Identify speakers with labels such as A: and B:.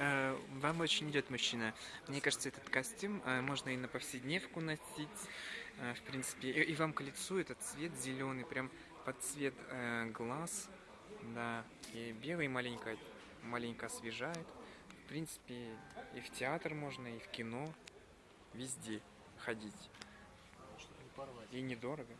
A: Э, вам очень идет мужчина. Мне кажется, этот костюм э, можно и на повседневку носить. Э, в принципе, и, и вам к лицу этот цвет зеленый, прям под цвет глаз. Да, и белый маленько, маленько освежает. В принципе, и в театр можно, и в кино. Везде ходить. И недорого.